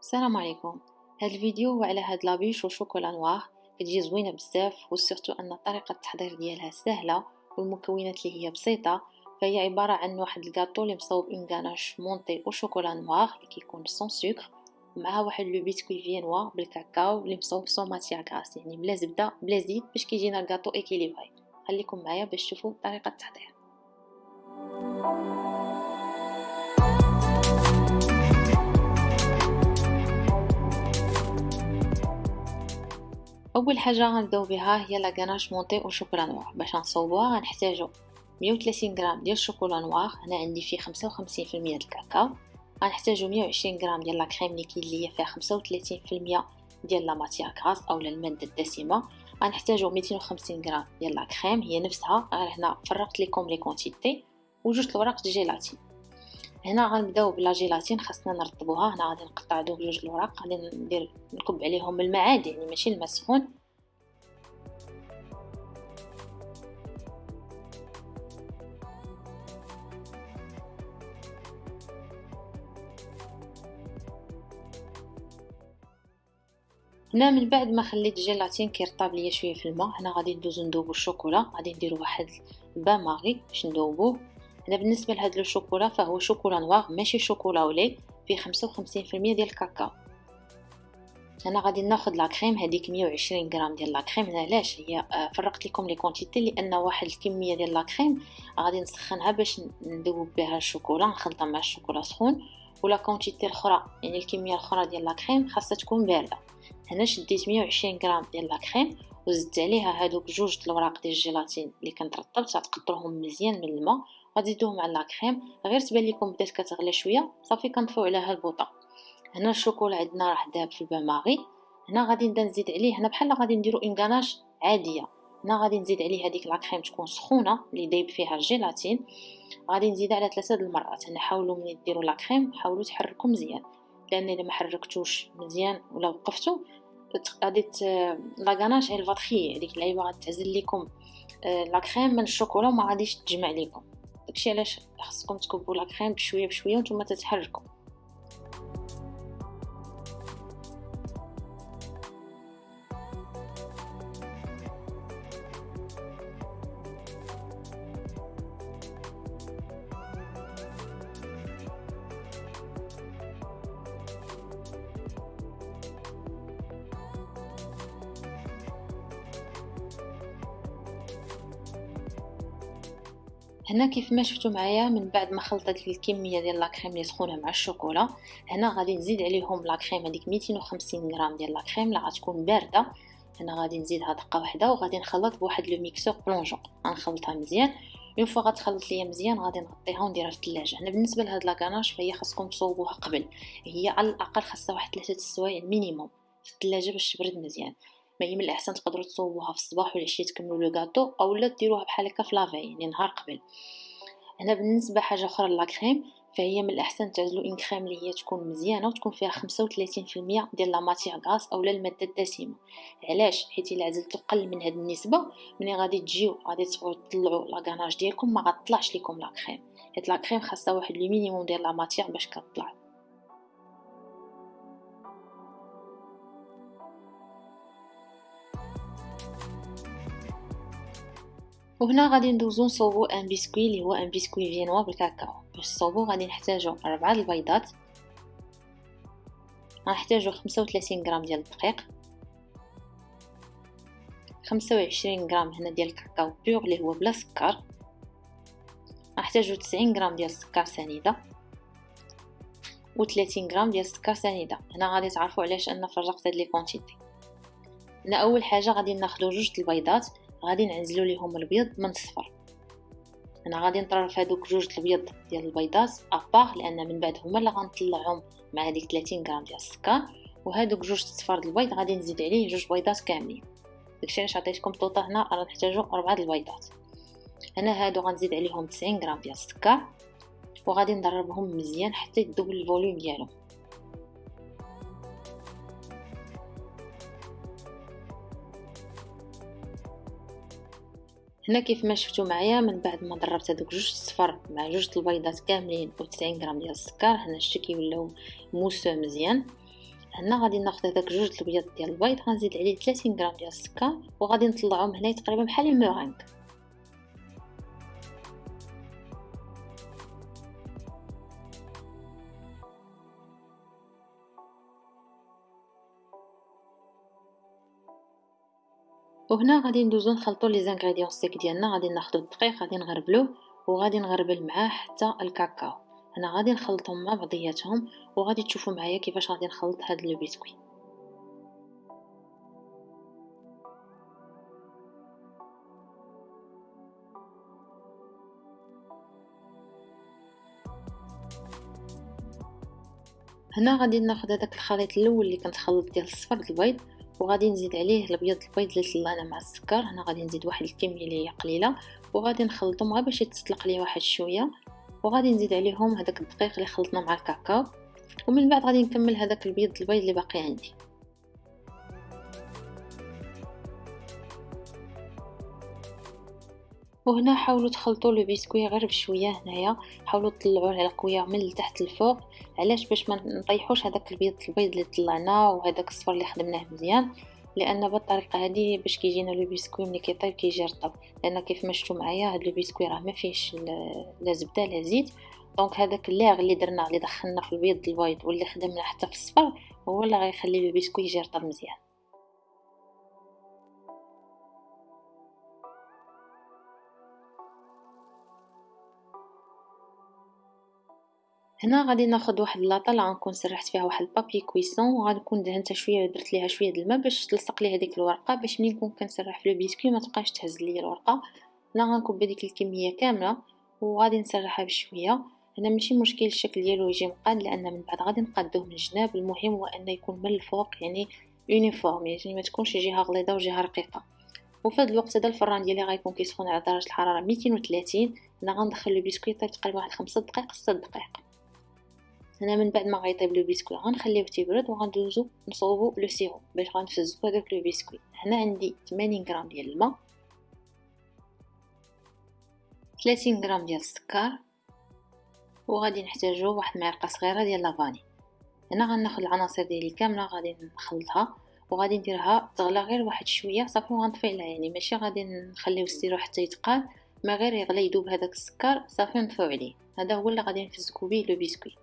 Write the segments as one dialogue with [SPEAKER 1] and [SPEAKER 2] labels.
[SPEAKER 1] السلام عليكم. هذا الفيديو هو على هاد la bûche au chocolat noir كتجي زوينة بزاف و surtout أن طريقة التحضير ديالها سهلة والمكونات اللي هي بسيطة. فهي عبارة عن واحد الكاطو اللي مصوب une ganache montée au chocolat noir اللي كيكون sans سكر ومعها واحد le biscuit viennois بالكاكاو اللي مصوب sans matière grasse يعني بلا زبدة بلا زيت باش كيجينا ال gâteau équilibré خليكم معايا باش تشوفوا طريقة التحضير. أول حاجة غنبدأو بها هي la ganache montée au chocolat noir باش نصوبوها غنحتاجو 130 غرام ديال ال chocolat noir. هنا عندي فيه 55% ديال الكاكاو. غنحتاجو 120 غرام ديال la crème liquide اللي فيها 35% ديال la matière grasse اولا المادة الدسمة. غنحتاجو 250 غرام ديال la crème هي نفسها. غير هنا فرقت لكم les quantités وجوج الوراق ديال جيلاتين. هنا غنبداو ب la gélatine خاصنا نرطبوها. هنا غادي نقطع دوك جوج الوراق غادي ندير نكب عليهم الماء عادي يعني ماشي الماء سخون هنا من بعد ما خليت الجيلاتين كيرطاب ليا شوية في الماء هنا غادي ندوزو ندوبو الشوكولا غادي نديرو واحد bain-marie باش ندوبوه هنا بالنسبة لهاد le chocolat فهو chocolat noir ماشي chocolat au lait فيه 55% ديال الكاكاو. أنا غادي ناخذ la crème هذيك 120 غرام ديال la crème. علاش؟ هي آه، فرقت لكم les quantités لأن واحد الكمية ديال la crème غادي نسخنها باش ندوب بها الشوكولا نخلطها مع الشوكولا سخون. و la quantité الأخرى يعني الكمية الأخرى ديال la crème خاصها تكون باردة. هنا شديت 120 غرام ديال la crème وزدت عليها هادوك جوج الوراق ديال الجيلاتين اللي كنت رطبت غتقطروهم مزيان من الماء. غتزيدوهم مع la crème غير تبان لكم بدات كتغلى شوية. صافي كنطفيو عليها البوطة. هنا الشوكولا عندنا راه داب في ال bain-marie هنا غادي نبدأ نزيد عليه. هنا بحال غادي نديرو une ganache عادية. هنا غادي نزيد عليه هذيك la crème تكون سخونة اللي دايب فيها الجيلاتين. غادي نزيدها على ثلاثة د المرات هنا حاولوا ملي ديروا لا كريم حاولوا تحركوا مزيان. لأن إلا ما حركتوش مزيان ولا وقفتوا غادي لا غاناش ايل فاتخي هذيك اللعيبة غادي تعزل لكم آه، لا كريم من الشوكولا وما غاديش تجمع لكم داكشي علاش خصكم تكبوا لا كريم بشوية بشوية وأنتم تتحركوا. هنا كيف ما شفتوا معايا من بعد ما خلطت الكمية ديال la crème اللي سخونة مع الشوكولا هنا غادي نزيد عليهم la crème هذيك 250 غرام ديال la crème اللي غتكون باردة. هنا غادي نزيدها دقه واحدة وغادي نخلط بواحد le mixeur plongeant. غنخلطها مزيان. une fois غتخلط ليا مزيان غادي نغطيها ونديرها في الثلاجة. هنا بالنسبة لهاد la ganache فهي خاصكم تصوبوها قبل. هي على الأقل خاصها واحد ثلاثة السوايع minimum في الثلاجة باش تبرد مزيان. ما هي من الاحسن تقدروا تصوبوها في الصباح والعشيه تكملوا le gâteau اولا ديروها بحال هكا في la veille يعني نهار قبل. هنا بالنسبة حاجة أخرى la crème فهي من الاحسن تعزلوا une crème اللي هي تكون مزيانة وتكون فيها 35% ديال la matière grasse اولا المادة الدسمة. علاش؟ حيت إلا عزلتو قل من هاد النسبة ملي غادي تجيو غادي تبغيو تطلعوا la ganache ديالكم ما غطلعش لكم la crème. حيت la crème خاصها واحد le minimum ديال la matière باش كطلع. وهنا غادي ندوزو نصوبو un biscuit اللي هو un biscuit viennois بالكاكاو باش نصوبو غادي نحتاجو أربعة البيضات. غنحتاجو خمسة وثلاثين غرام ديال الدقيق. خمسة وعشرين غرام هنا ديال الكاكاو pur اللي هو بلا سكر. غنحتاجو تسعين غرام ديال السكر سنيدة. و 30 غرام ديال السكر سنيدة. هنا غادي تعرفوا علاش أنا فرقت هاد les quantités هنا أول حاجة غادي ناخذ جوج البيضات. غادي نعزلو ليهم البيض من الصفر. أنا غادي نطرف هادوك جوج البيض ديال البيضات à part لأن من بعد هما اللي غنطلعهم مع هذيك 30 غرام ديال السكر. وهادوك جوج صفار البيض غادي نزيد عليه جوج بيضات كاملين. داكشي علاش عطيتكم total هنا راه نحتاجو أربعة البيضات. هنا هادو غنزيد عليهم 90 غرام ديال السكر. وغادي نضربهم مزيان حتى يدوبل ال volume ديالهم. هنا كيف ما شفتوا معايا من بعد ما ضربت هذوك جوج صفر مع جوج البيضات كاملين و 90 غرام ديال السكر هنا شتي كيوليو mousseux مزيان. هنا غادي ناخذ هذاك جوج الابيض ديال البيض غنزيد عليه 30 غرام ديال السكر وغادي نطلعهم هنا تقريبا بحال المورينغ وهنا غادي ندوزو نخلطو les ingrédients secs ديالنا غادي ناخدو الدقيق غادي نغربلوه وغادي نغربل معاه حتى الكاكاو أنا غادي نخلطهم مع بعضياتهم وغادي تشوفوا معايا كيفاش غادي نخلط هاد le biscuit هنا غادي ناخذ هذاك الخليط الأول اللي كنت خلط ديال الصفر البيض وغادي نزيد عليه الأبيض البيض اللي طلعنا مع السكر. هنا غادي نزيد واحد الكمية اللي هي قليلة. وغادي نخلطهم غير باش يتسلق ليه واحد شوية. وغادي نزيد عليهم هذاك الدقيق اللي خلطنا مع الكاكاو. ومن بعد غادي نكمل هذاك البيض البيض اللي باقي عندي. وهنا حاولوا تخلطوا لو بيسكوي غير بشوية هنايا. حاولوا تطلعوه على قوية من التحت للفوق علاش باش ما نطيحوش هذاك البيض البيض اللي طلعناه وهذاك الصفر اللي خدمناه مزيان؟ لأن بالطريقة هذه باش كيجينا le biscuit ملي كيطيب كيجي رطب. لأن كيف ما شفتوا معايا هذا le biscuit راه ما فيهش لا زبدة لا زيت. donc هذاك l'air اللي درنا اللي دخلنا في البيض البيض واللي خدمنا حتى في الصفر هو اللي غيخلي le biscuit يجي رطب مزيان. هنا غادي ناخذ واحد لاطه اللي غنكون سرحت فيها واحد ال papier cuisson وغنكون دهنتها شوية درت ليها شوية الماء باش تلصق لي هذيك الورقة باش ملي نكون كنسرح في le biscuit ما تبقاش تهز لي الورقة. هنا غنكب هذيك الكمية كاملة وغادي نسرحها بشوية. هنا ماشي مشكل الشكل ديالو يجي مقاد لأن من بعد غادي نقادوه من الجناب. المهم هو ان يكون من الفوق يعني uniforme يعني ما تكونش جهة غليظة وجهة رقيقة. وفي هذا الوقت هذا الفران ديالي غيكون كيسخن على درجة الحرارة 230 هنا غندخل le biscuit طيب تقريبا واحد 5 دقائق 6 دقائق. هنا من بعد ما غيطيب le biscuit غنخليه تيبرد وغندوزو نصوبو le sirop باش غنفزكو هذاك le biscuit هنا عندي 80 غرام ديال الماء 30 غرام ديال السكر وغادي نحتاجو واحد المعلقه صغيرة ديال la vanille هنا غناخد العناصر ديالي كامله غادي نخلطها وغادي نديرها تغلى غير واحد شوية صافي وغنطفي عليها يعني. ماشي غادي نخليو ال sirop حتى يتقال ما غير يغلي يذوب هذاك السكر صافي نطفيو عليه. هذا هو اللي غادي نفزكو به le biscuit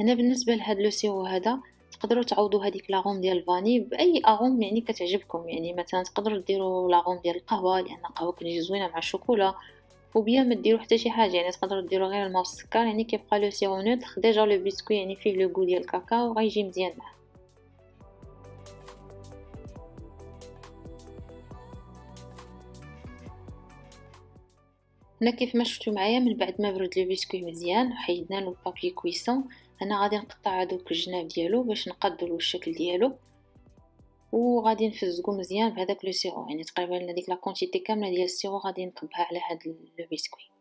[SPEAKER 1] هنا بالنسبة لهاد le sirop هذا تقدروا تعوضوا هذيك l'arôme ديال ال vanille بأي arôme يعني كتعجبكم. يعني مثلا تقدروا ديروا l'arôme ديال القهوة لأن القهوة كتجي زوينة مع الشوكولا ou bien ما ديروا حتى شي حاجة. يعني تقدروا ديروا غير الماء والسكر يعني كيبقى le sirop neutre déjà le biscuit يعني فيه le goût ديال الكاكاو غيجي مزيان معاه. هنا كيف ما شفتوا معايا من بعد ما برد le biscuit مزيان وحيدنا له ال papier cuisson أنا غادي نقطع هذوك الجناب ديالو باش له الشكل ديالو وغادي نفزقو مزيان بهذاك le sirop يعني تقريبا هذيك لا كاملة ديال ال sirop غادي نكبها على هاد le biscuit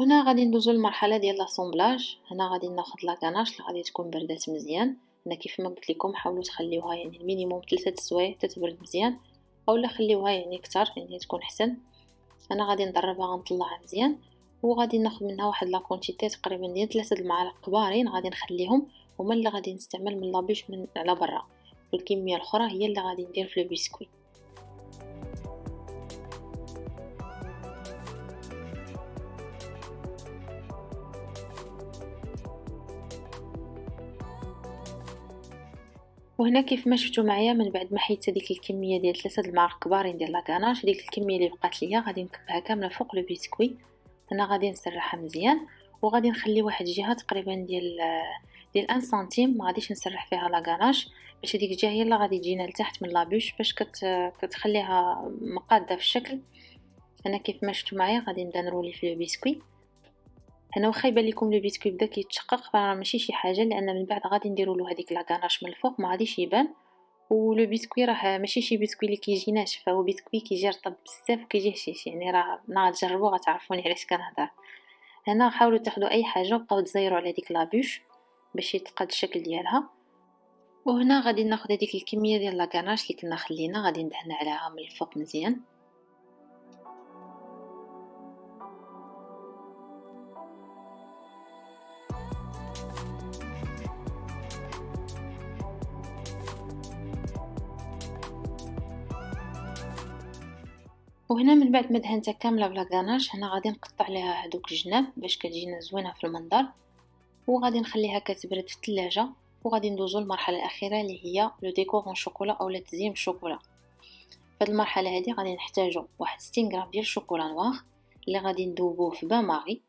[SPEAKER 1] وهنا غادي ندوزو للمرحلة ديال l'assemblage هنا غادي ناخذ la ganache اللي غادي تكون بردات مزيان. هنا كيف ما قلت لكم حاولوا تخليوها يعني ال minimum ثلاثة سوايع حتى تبرد مزيان أولا خليوها يعني أكثر يعني تكون أحسن. أنا غادي نضربها غنطلعها مزيان وغادي ناخذ منها واحد la quantité تقريبا ديال ثلاثة المعالق كبارين. غادي نخليهم هما اللي غادي نستعمل من la bûche من على برا. والكمية الأخرى هي اللي غادي ندير في البسكويت وهنا كيف ما شفتوا معايا من بعد ما حيت هذيك الكمية ديال ثلاثة المعالق كبارين ديال la ganache ديك الكمية اللي بقات ليا غادي نكبها كاملة فوق le biscuit. هنا غادي نسرحها مزيان وغادي نخلي واحد الجهة تقريبا ديال ديال un centimètre ما غاديش نسرح فيها la ganache باش هذيك الجهة هي اللي غادي تجينا لتحت من la bûche باش كت كتخليها مقادة في الشكل. هنا كيف ما شفتوا معايا غادي نبدأ نرولي في le biscuit. هنا واخا يبان لكم le biscuit بدا كيتشقق فراه ماشي شي حاجة لأن من بعد غادي نديروا له هذيك la ganache من الفوق ما غاديش يبان. و le biscuit راه ماشي شي بيسكوي اللي كيجي ناشف هو بيسكوي كيجي رطب بزاف وكيجي هشيش يعني راه نهار تجربوا غتعرفوني علاش كنهضر. هنا حاولوا تاخدوا أي حاجة وبقاو تزيروا على ديك la bûche باش يتقاد الشكل ديالها. وهنا غادي ناخذ هذيك الكمية ديال la ganache اللي كنا خلينا غادي ندهن عليها من الفوق مزيان. وهنا من بعد ما دهنتها كاملة ب la ganache هنا غادي نقطع ليها هذوك الجناب باش كتجينا زوينة في المنظر. وغادي نخليها كتبرد في الثلاجه وغادي ندوزو للمرحلة الأخيرة اللي هي le décor en chocolat اولا تزيين بالشوكولا في المرحلة هذه غادي نحتاجو واحد 60 غرام ديال ال chocolat noir اللي غادي ندوبوه في bain-marie.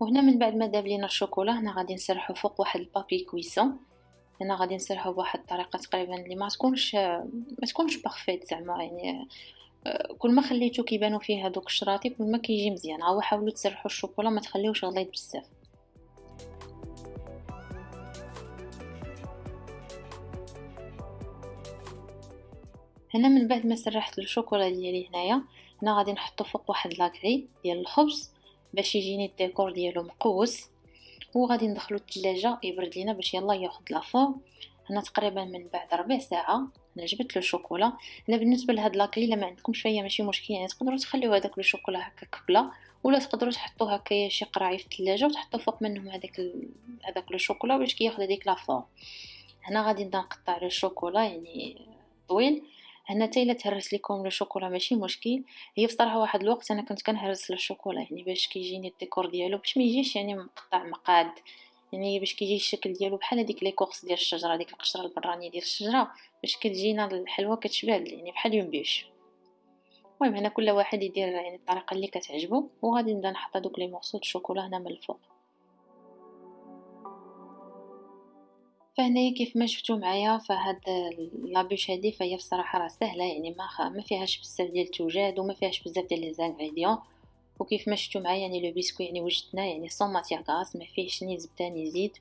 [SPEAKER 1] وهنا من بعد ما داب لينا الشوكولا هنا غادي نسرحو فوق واحد ال papier cuisson هنا غادي نسرحو بواحد الطريقة تقريبا اللي ما تكونش ما تكونش parfaite زعما يعني كل ما خليتو كيبانو فيه هذوك الشراطي كل ما كيجي مزيان. هاو حاولوا تسرحوا الشوكولا ما تخليوش غليظ بزاف. هنا من بعد ما سرحت الشوكولا ديالي هنايا هنا غادي نحطو فوق واحد la grille ديال الخبز باش يجيني الديكور ديالو مقوس. وغادي ندخلو الثلاجه يبرد لينا باش يلا ياخذ la forme هنا تقريبا من بعد ربع ساعة أنا جبت له شوكولا. هنا بالنسبة لهاد la grille الا ما عندكمش فيا ماشي مشكل يعني تقدروا تخليو هذاك الشوكولا هكا كبلة ولا تقدروا تحطوه هكايا شي قراعي في الثلاجه وتحطوا فوق منهم هذاك ال... هذاك الشوكولا باش كياخذ هذيك la forme هنا غادي نبدا نقطع الشوكولا يعني طويل هنا حتى إلا تهرس لكم le chocolat ماشي مشكل. هي بصراحة واحد الوقت أنا كنت كنهرس الشوكولا يعني باش كيجيني الديكور ديالو باش ما يجيش يعني مقطع مقاد يعني باش كيجي الشكل ديالو بحال هذيك l'écorce ديال الشجرة ديك القشرة البرانية ديال الشجرة باش كتجينا الحلوى كتشبه يعني بحال une bûche. المهم هنا كل واحد يدير يعني الطريقة اللي كتعجبو وغادي نبدأ نحط هذوك les morceaux الشوكولا هنا من الفوق. فهنايا كيف ما شفتوا معايا فهاد la bûche هادي فهي بصراحة راه سهلة يعني ما ما فيهاش بزاف ديال التوجاد وما فيهاش بزاف ديال les ingrédients. وكيف ما شفتوا معايا يعني le biscuit يعني وجدنا يعني sans matière grasse ما فيهش ni زبدة ni زيت.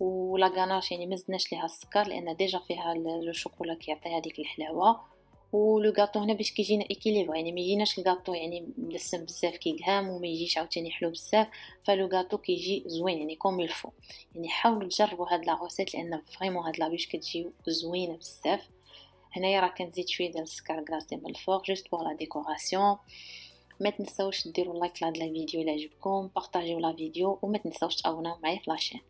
[SPEAKER 1] و la ganache يعني ما زدناش ليها السكر لأن déjà فيها le chocolat كيعطي هذيك الحلاوة. و le gâteau هنا باش كيجينا équilibré يعني ما يجيناش الغاطو يعني مدسم بزاف كيقهام وما يجيش عاوتاني حلو بزاف ف le gâteau كيجي زوين يعني comme il faut يعني حاولوا تجربوا هاد la recette لأن vraiment هاد la bûche كتجي زوينة بزاف. هنايا راه كنزيد شوية ديال السكر glacé من الفوق juste pour la décoration ما تنساوش ديروا like لهاد la vidéo إلا عجبكم بارطاجيو la vidéo وما تنساوش تابوناو معايا في la chaîne